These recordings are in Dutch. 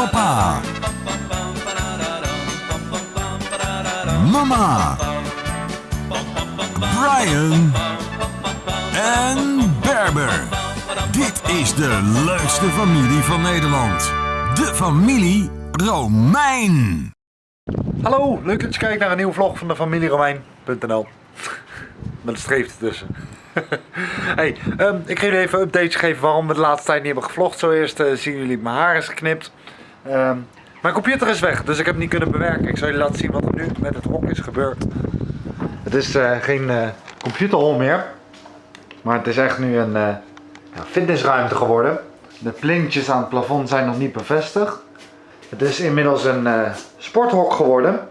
Papa. Mama. Brian. En Berber. Dit is de leukste familie van Nederland. De familie Romein. Hallo, leuk dat je kijkt naar een nieuwe vlog van de familie Romein.nl Met een streep ertussen. hey, ehm, ik ga jullie even een update geven waarom we de laatste tijd niet hebben gevlogd. Zo eerst eh, zien jullie mijn haar is geknipt. Ehm, mijn computer is weg, dus ik heb het niet kunnen bewerken. Ik zal jullie laten zien wat er nu met het hok is gebeurd. Het is eh, geen eh computerhol meer. Maar het is echt nu een eh, fitnessruimte geworden. De plintjes aan het plafond zijn nog niet bevestigd. Het is inmiddels een sporthok geworden.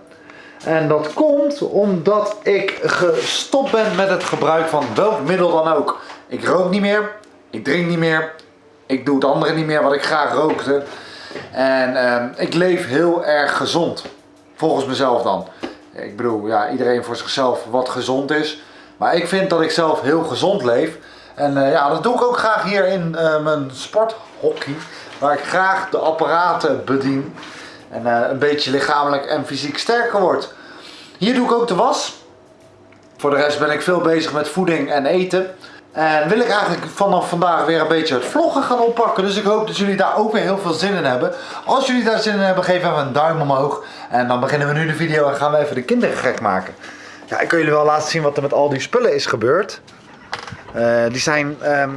En dat komt omdat ik gestopt ben met het gebruik van welk middel dan ook. Ik rook niet meer, ik drink niet meer, ik doe het andere niet meer wat ik graag rookte. En ehm, ik leef heel erg gezond. Volgens mezelf dan. Ik bedoel, ja, iedereen voor zichzelf wat gezond is. Maar ik vind dat ik zelf heel gezond leef. En eh, ja, dat doe ik ook graag hier in eh, mijn sporthockey. Waar ik graag de apparaten bedien. En eh, een beetje lichamelijk en fysiek sterker word. Hier doe ik ook de was. Voor de rest ben ik veel bezig met voeding en eten. En wil ik eigenlijk vanaf vandaag weer een beetje het vloggen gaan oppakken. Dus ik hoop dat jullie daar ook weer heel veel zin in hebben. Als jullie daar zin in hebben, geef even een duim omhoog. En dan beginnen we nu de video en gaan we even de kinderen gek maken. Ja, ik kan jullie wel laten zien wat er met al die spullen is gebeurd. Eh, die zijn, ehm,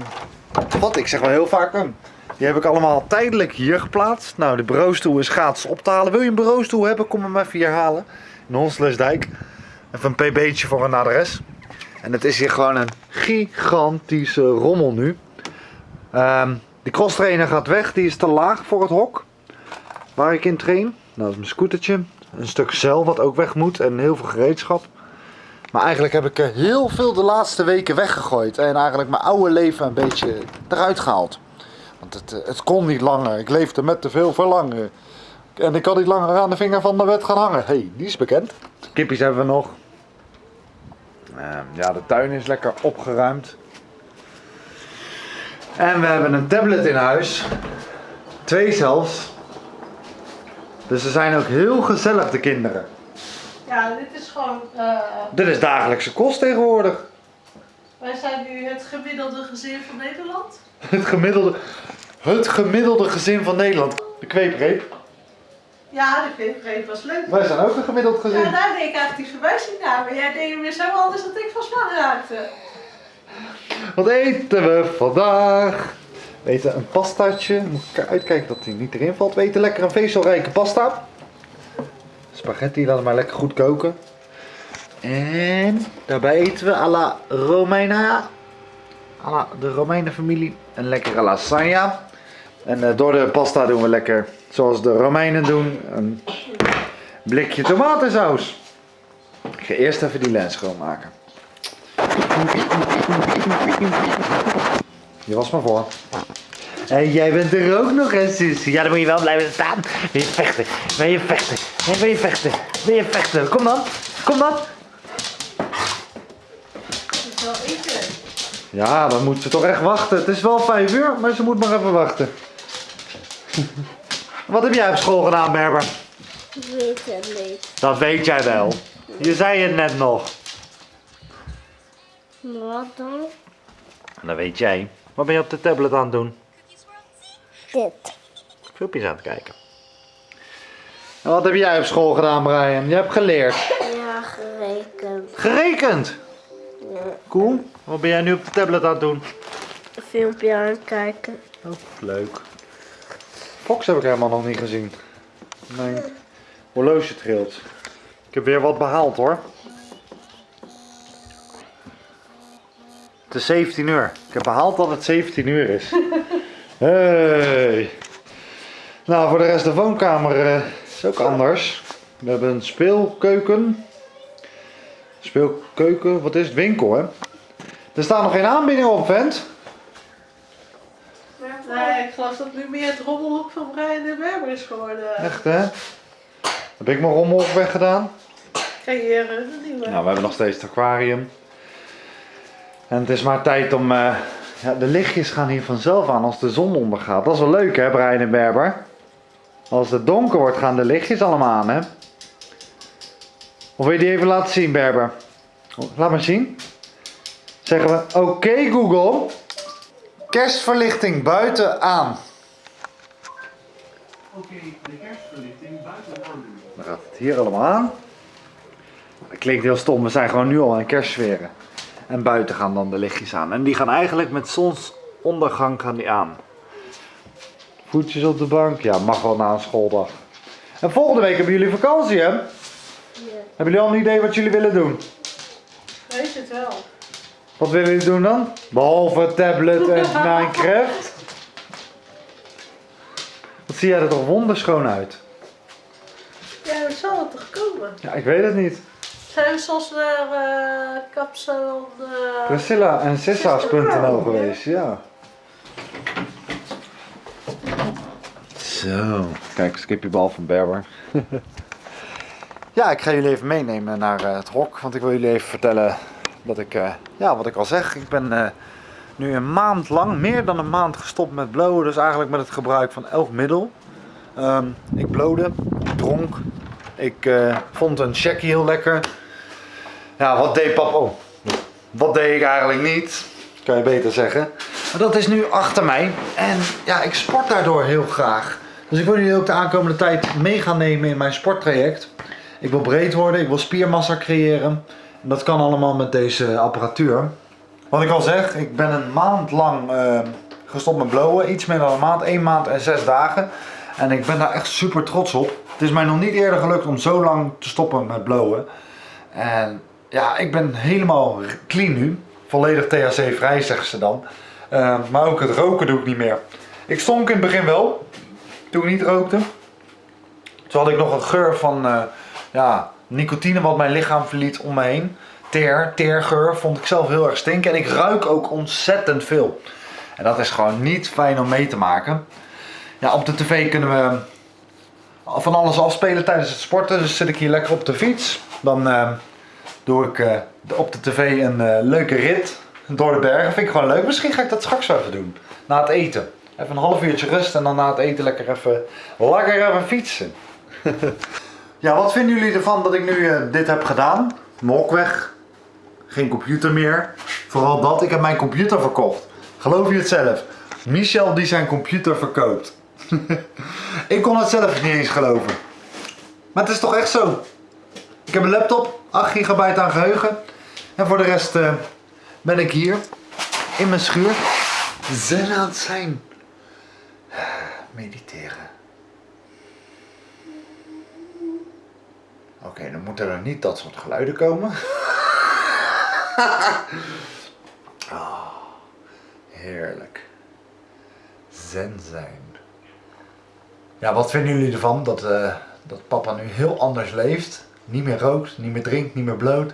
wat ik zeg wel heel vaak, um, die heb ik allemaal tijdelijk hier geplaatst. Nou, de bureaustoel is gratis op te halen. Wil je een bureaustoel hebben, kom hem even hier halen. In Honslesdijk. Even een pb'tje voor een adres. En het is hier gewoon een gigantische rommel nu. Ehm de crosstrainer gaat weg, die is te laag voor het hok. Waar ik in train. Nou, dat is mijn scootertje. Een stuk zeil wat ook weg moet en heel veel gereedschap. Maar eigenlijk heb ik heel veel de laatste weken weggegooid. En eigenlijk mijn oude leven een beetje eruit gehaald. Want het, eh, het kon niet langer. Ik leefde met te veel verlangen. En ik kan niet langer aan de vinger van de wet gaan hangen. hey, die is bekend. Kippies hebben we nog. Ehm, ja, de tuin is lekker opgeruimd. En we hebben een tablet in huis. Twee zelfs. Dus ze zijn ook heel gezellig, de kinderen. Ja, dit is gewoon. eh, Dit is dagelijkse kost tegenwoordig. wij zijn nu het gemiddelde gezin van Nederland. Het gemiddelde, het gemiddelde gezin van Nederland. De kweepreep. Ja, de kweekreep was leuk. Wij zijn ook een gemiddeld Ja, gezin. daar deed ik eigenlijk die verwijzing naar. Maar jij deed weer zo anders dat ik van slag raakte. Wat eten we vandaag? We eten een pastaatje. Moet ik uitkijken dat hij niet erin valt. We eten lekker een vezelrijke pasta. Spaghetti, laten we maar lekker goed koken. En daarbij eten we à la Romeina. À la de Romeinen familie. Een lekkere lasagne. En eh, door de pasta doen we lekker zoals de Romeinen doen. Een blikje tomatensaus. Ik ga eerst even die lens schoonmaken. Je was maar voor. En jij bent er ook nog eens. Ja, dan moet je wel blijven staan. Wil je vechten? Wil je vechten? Wil je vechten? Wil je vechten? Kom dan. Kom dan. Is wel eten. Ja, dan moet ze toch echt wachten. Het is wel vijf uur, maar ze moet maar even wachten. Wat heb jij op school gedaan, Berber? weet het niet. Dat weet jij wel. Je zei het net nog. Wat dan? Dat weet jij. Wat ben je op de tablet aan het doen? Dit. Filmpjes aan het kijken. En wat heb jij op school gedaan, Brian? Je hebt geleerd. Ja, gerekend. Gerekend. Ja, Cool. Wat ben jij nu op de tablet aan het doen? een filmpje aan het kijken. Oh, leuk. Fox heb ik helemaal nog niet gezien. Mijn horloge trilt. Ik heb weer wat behaald hoor. Het is 17 uur. Ik heb behaald dat het 17 uur is. Hey. Nou, voor de rest de woonkamer eh, is ook anders. We hebben een speelkeuken. Speelkeuken, wat is het? Winkel hè? Er staan nog geen aanbiedingen op, vent. Ik geloof dat nu meer het rommelhoek van Brian de Berber is geworden. Echt hè? Heb ik mijn rommel ook weggedaan? Creëren, een nieuwe. Nou, we hebben nog steeds het aquarium. En het is maar tijd om... eh, ja, de lichtjes gaan hier vanzelf aan als de zon ondergaat. Dat is wel leuk hè, Brian en Berber? Als het donker wordt gaan de lichtjes allemaal aan, hè? Of wil je die even laten zien, Berber? Laat maar zien. Zeggen we, oké Google, kerstverlichting buiten aan. Oké, de kerstverlichting buiten aan. Dan gaat het hier allemaal aan. Dat klinkt heel stom, we zijn gewoon nu al aan kerstsferen. En buiten gaan dan de lichtjes aan. En die gaan eigenlijk met zonsondergang gaan die aan. Voetjes op de bank, ja, mag wel na een schooldag. En volgende week hebben jullie vakantie, hè? Hebben jullie al een idee wat jullie willen doen? Weet het wel. Wat willen jullie doen dan? Behalve tablet en Minecraft. Wat zie jij er toch wonderschoon uit? Ja, dat zal het toch komen? Ja, ik weet het niet. Zijn we soms naar eh kapsel... eh, Priscilla en Sissa's.nl geweest, ja. Zo, kijk, skipjebal van Berber. ja, ik ga jullie even meenemen naar eh, het hok, want ik wil jullie even vertellen dat ik, eh, ja, wat ik al zeg, ik ben eh, nu een maand lang, meer dan een maand gestopt met blowen, dus eigenlijk met het gebruik van elk middel. Ehm, ik blode, ik dronk, ik eh, vond een checkie heel lekker. Ja, wat deed papa? Oh, wat deed ik eigenlijk niet? Kan je beter zeggen. Maar dat is nu achter mij. En ja, ik sport daardoor heel graag. Dus ik wil jullie ook de aankomende tijd mee gaan nemen in mijn sporttraject. Ik wil breed worden, ik wil spiermassa creëren. Dat kan allemaal met deze apparatuur. Wat ik al zeg, ik ben een maand lang eh, gestopt met blowen. Iets meer dan een maand, één maand en zes dagen. En ik ben daar echt super trots op. Het is mij nog niet eerder gelukt om zo lang te stoppen met blowen. En ja, ik ben helemaal clean nu. Volledig THC vrij zeggen ze dan. Eh, maar ook het roken doe ik niet meer. Ik stonk in het begin wel. Toen ik niet rookte. Toen had ik nog een geur van eh, ja, nicotine wat mijn lichaam verliet om me heen. Teer, teergeur vond ik zelf heel erg stinken. En ik ruik ook ontzettend veel. En dat is gewoon niet fijn om mee te maken. Ja, op de tv kunnen we van alles afspelen tijdens het sporten. Dus zit ik hier lekker op de fiets. Dan eh, doe ik eh, op de tv een eh, leuke rit door de bergen. Vind ik gewoon leuk. Misschien ga ik dat straks even doen. Na het eten. Even een half uurtje rust en dan na het eten lekker even, lekker even fietsen. ja, wat vinden jullie ervan dat ik nu eh, dit heb gedaan? Hok weg. Geen computer meer. Vooral dat. Ik heb mijn computer verkocht. Geloof je het zelf? Michel die zijn computer verkoopt. ik kon het zelf niet eens geloven. Maar het is toch echt zo. Ik heb een laptop, 8 gigabyte aan geheugen. En voor de rest eh, ben ik hier in mijn schuur zen aan het zijn. Mediteren. Oké, dan moeten er niet dat soort geluiden komen. Ah, heerlijk. Zen zijn. Ja, wat vinden jullie ervan dat, eh, dat papa nu heel anders leeft? Niet meer rookt, niet meer drinkt, niet meer bloot.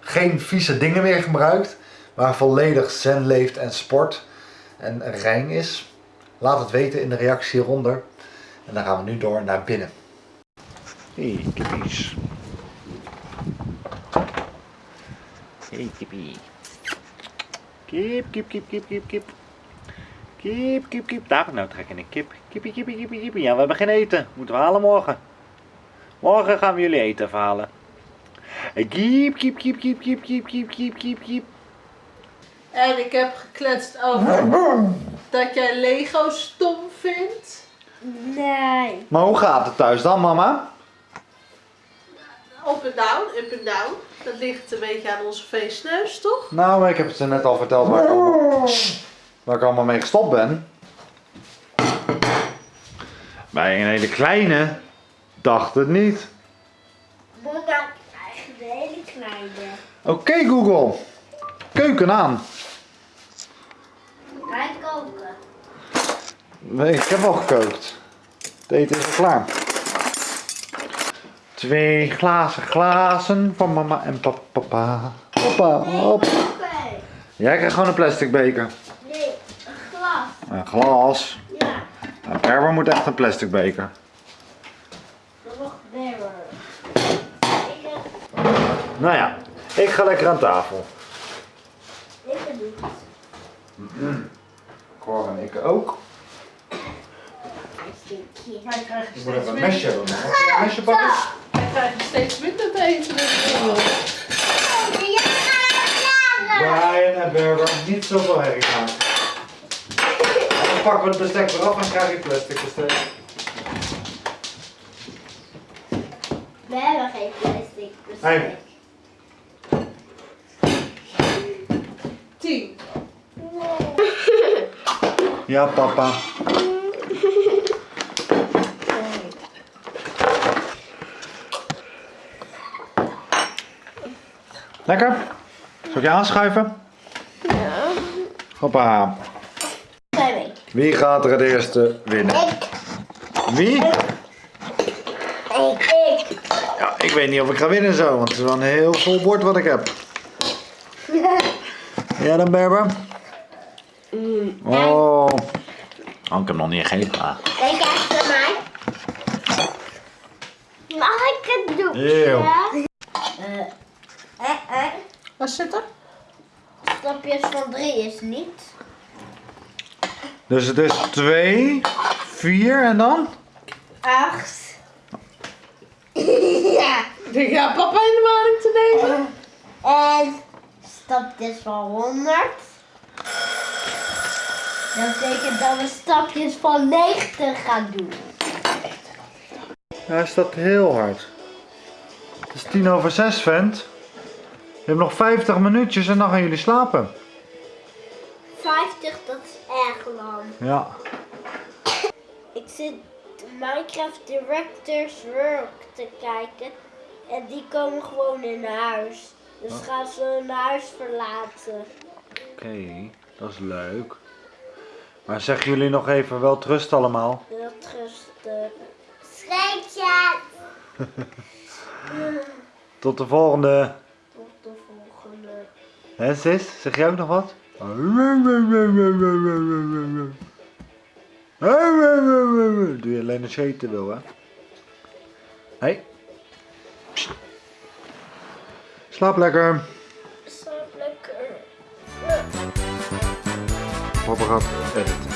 Geen vieze dingen meer gebruikt. Maar volledig zen leeft en sport. En rein is. Laat het weten in de reactie hieronder. En dan gaan we nu door naar binnen. Hey, kippies. Hey, kippie. Kip, kip, kip, kip, kip, kip. Kip, kip, kip. Daar, nou trek ik een kip. Kippie, kippie, kippie, kippie. Ja, we hebben geen eten. Moeten we halen morgen. Morgen gaan we jullie eten even halen. Kiep, kiep, kiep, kiep, kiep, kiep, kiep, kiep, kiep, kiep. En ik heb gekletst over dat jij Lego stom vindt. Nee. Maar hoe gaat het thuis dan, mama? Up en down, up en down. Dat ligt een beetje aan onze feestneus, toch? Nou, ik heb het ze net al verteld waar ik allemaal, waar ik allemaal mee gestopt ben. Bij een hele kleine dacht het niet. Moet dan eigenlijk de hele kleine. Oké Google, keuken aan. Ga ik koken? Nee, ik heb al gekookt. Het eten is al klaar. Twee glazen glazen van mama en papa. Papa, hop. Oké. Jij krijgt gewoon een plastic beker. Nee, een glas. Een glas. Ja, Nou, Erwin moet echt een plastic beker. dat mag better. Ik heb, Nou ja, ik ga lekker aan tafel. ik heb niet. Cor en ik ook. Ik moet even een mesje hebben. Een mesje pakken? Steeds minder te eten. Ja, ja, Brian en Berber, niet zoveel herrie maken. Dan pakken we het bestek eraf en krijg je plastic bestek. We hebben geen plastic bestek. Hey. Tien. Ja, papa. Lekker? Zal ik je aanschuiven? Ja. Hoppa. Wie gaat er het eerste winnen? Ik. Wie? Ik. Ik. Ja, ik weet niet of ik ga winnen zo, want het is wel een heel vol bord wat ik heb. Ja dan, Berber? Oh. Oh, ik heb hem nog niet gegeven. Ah. Kijk echt naar mij. Mag ik het doen? Eeuw. Ja? Eh, eh, eh. Wat zit er? Stapjes van drie is niet. Dus het is 2, 4 en dan? Acht. ja. Ik denk, ja, papa in de maling te nemen. En stapjes van 100. Dat betekent dat we stapjes van 90 gaan doen. Ja, hij staat heel hard. Het is tien over zes, vent. Je hebt nog 50 minuutjes en dan gaan jullie slapen. 50, dat is erg lang. Ja. Ik zit Minecraft Directors Work te kijken. En die komen gewoon in huis. Dus gaan ze hun huis verlaten. Oké, dat is leuk. Maar zeggen jullie nog even wel trust allemaal? Heel rustig. Scheetje! Tot de volgende. Hè sis, zeg jij ook nog wat? Doe je alleen als je eten wil, hè? Hey. Psst. Slaap lekker. Zo lekker. Papa gaat editen.